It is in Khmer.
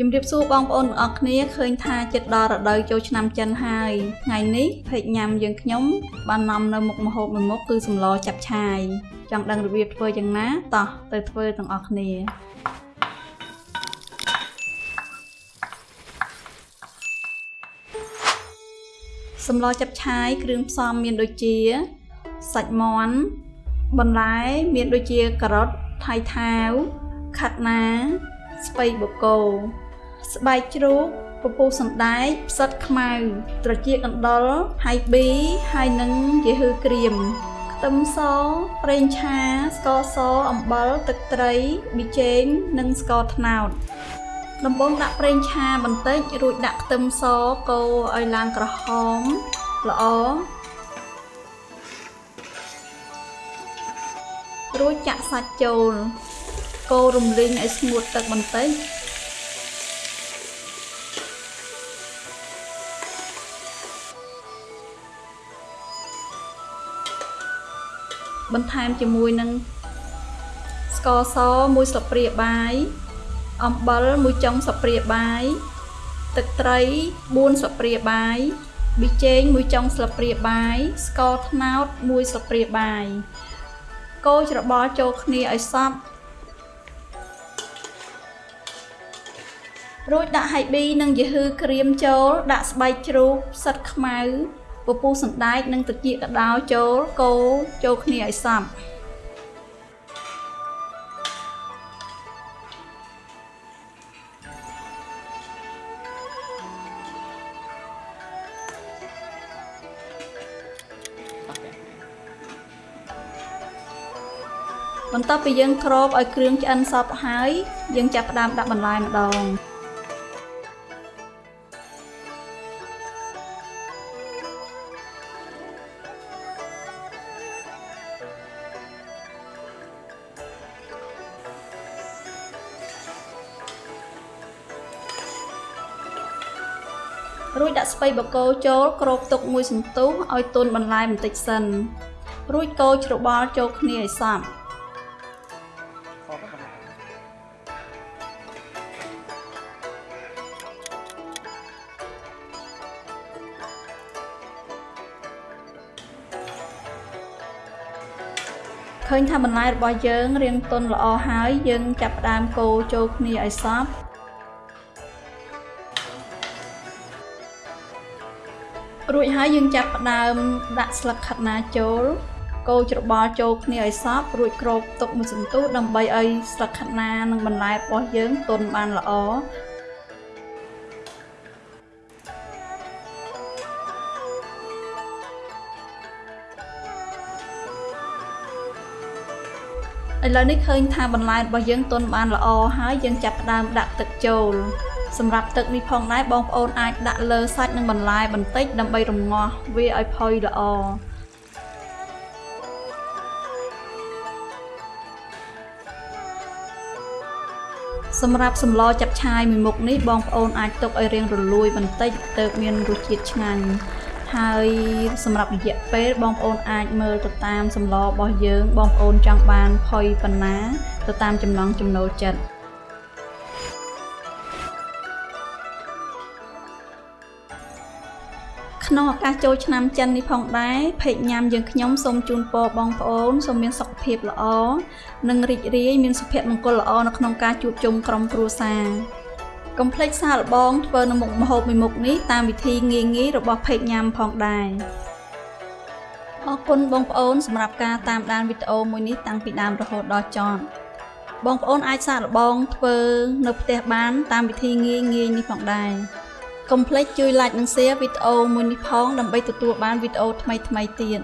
ជំរាបសួរបងប្អូនទាំងអស់គ្នាឃើញថាចិត្តដល់រដូវចូលឆ្នាំចិនហើយថ្ងៃនេះភេកញ៉ាំយើងខ្ញុំបាននាំនៅមុខម្ហូបមួយមុខគឺសម្លចាប់ឆាយចង់ដឹងរបៀបធ្វើយ៉ាងណាតោះទៅធ្វើទាំងអស់គ្នាសម្លចាប់ឆាយគ្រឿងផ្សំមានដូចជាសាច់មាន់បន្លែមានដូចជាការ៉ុតថៃថាវខាត់ណាស្ពៃបូកោ ស្បែកជ្រូកពពុះសណ្ដែកផ្សិតខ្មៅ ត្រចៀកកណ្ដុរហើយប៊ីហើយនឹងយេហឺក្រៀមខ្ទឹមសប្រេងឆាស្ករសអំបិលទឹកត្រីប៊ីចេងនិងស្ករត្នោតដំបូងដាក់ប្រេងឆាបន្តិចរួចដាក់ខ្ទឹមសកូរឲ្យឡើងក្រហមល្អរួចចាក់សាច់ចូលកូររំលីងឲ្យស្ងួតទឹកបន្តិច បន្ថែមជាមួយនឹងស្ករសមួយស្លាបព្រាបាយអំបិលមួយចុងស្លាបព្រាបាយទឹកត្រី4ស្លាបព្រាបាយប៊ីចេងមួយចុងស្លាបព្រាបាយស្ករត្នោតមួយស្លាបព្រាបាយកូរច្របល់ចូលគ្នាឲ្យសព្វរួចដាក់ហៃប៊ីនិងយឺហ៊ឺក្រៀមចូលដាក់ស្បែកជ្រូកផ្សិតខ្មៅ ពពុះសណ្ដែកនិងត្រចៀកកដោចូលកូរចូលគ្នាឲ្យសព្វបន្ទាប់ពីយើងគ្របឲ្យគ្រឿងឆ្អិនសព្វហើយយើងចាប់ផ្ដើមដាក់បន្លែម្ដង រួចដាក់ស្ពៃបកគោចូលគ្របទុកមួយសន្ទុះឲ្យទន់បន្លែបន្តិចសិន រួចកូរច្របល់ចូលគ្នាឲ្យសព្វឃើញថាបន្លែរបស់យើងរាងទន់ល្អហើយយើងចាប់ផ្ដើមកូរចូលគ្នាឲ្យសព្វ រួចហើយយើងចាប់ផ្ដើមដាក់ស្លឹកខាត់ណាចូលកូរច្របល់ចូលគ្នាឲ្យសព្វរួចគ្របទុកមួយសន្ទុះដើម្បីឲ្យស្លឹកខាត់ណានិងបន្លែរបស់យើងទន់បានល្អឥឡូវនេះឃើញថាបន្លែរបស់យើងទន់បានល្អហើយយើងចាប់ផ្ដើមដាក់ទឹកចូល សម្រាប់ទឹកនេះផងដែរបងប្អូនអាចដាក់លើសាច់និងបន្លែបន្តិចដើម្បីរំងាស់វាឲ្យផុយល្អសម្រាប់សម្លចាប់ឆាយមួយមុខនេះបងប្អូនអាចទុកឲ្យរៀងរលួយបន្តិចទើបមានរសជាតិឆ្ងាញ់ហើយសម្រាប់រយៈពេលបងប្អូនអាចមើលទៅតាមសម្លរបស់យើងបងប្អូនចង់បានផុយប៉ុណ្ណាទៅតាមចំណង់ចំណូលចិត្ត ក្នុងឱកាសចូលឆ្នាំចិននេះផងដែរភេកញ៉ាំយើងខ្ញុំសូមជូនពរបងប្អូនសូមមានសុខភាពល្អនិងរីករាយមានសុភមង្គលល្អនៅក្នុងការជួបជុំក្រុមគ្រួសារកុំភ្លេចសាកល្បងធ្វើនៅមុខម្ហូបមួយមុខនេះតាមវិធីងាយៗរបស់ភេកញ៉ាំផងដែរអរគុណបងប្អូនសម្រាប់ការតាមដានវីដេអូមួយនេះតាំងពីដើមរហូតដល់ចប់បងប្អូនអាចសាកល្បងធ្វើនៅផ្ទះបានតាមវិធីងាយៗនេះផងដែរ កុំភ្លេចជួយ like និង share វីដេអូមួយនេះផងដើម្បីទទួលបានវីដេអូថ្មីៗទៀត